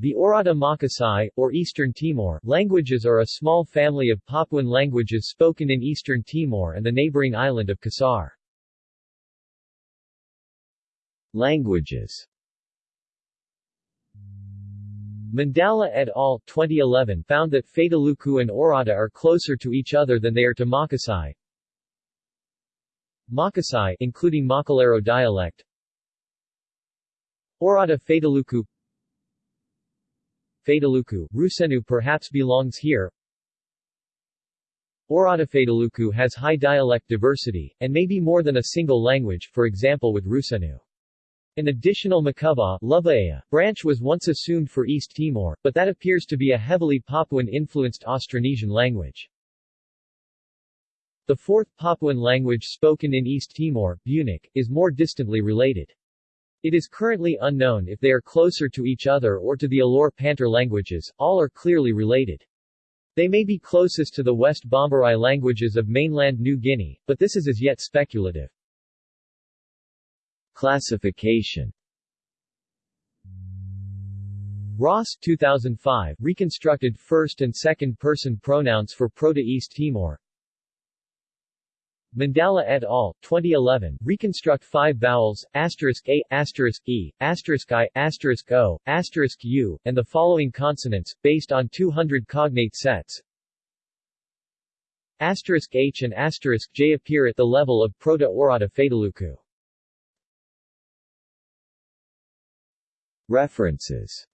The Oirata Makasae, or Eastern Timor, languages are a small family of Papuan languages spoken in Eastern Timor and the neighboring island of Kisar. Languages Mandala et al. 2011 found that Fataluku and Oirata are closer to each other than they are to Makasae. Makasae including Makalero dialect Oirata Fataluku Fataluku, Rusenu perhaps belongs here Oirata Fataluku has high dialect diversity, and may be more than a single language, for example with Rusenu. An additional Maku'a branch was once assumed for East Timor, but that appears to be a heavily Papuan-influenced Austronesian language. The fourth Papuan language spoken in East Timor, Bunak, is more distantly related. It is currently unknown if they are closer to each other or to the Alor-Pantar languages, all are clearly related. They may be closest to the West Bomberai languages of mainland New Guinea, but this is as yet speculative. Classification Ross 2005 reconstructed first and second person pronouns for Proto-East Timor Mandala et al. 2011 reconstruct five vowels asterisk a asterisk e asterisk i asterisk o asterisk u and the following consonants based on 200 cognate sets. Asterisk h and asterisk j appear at the level of Proto-Oirata Fataluku References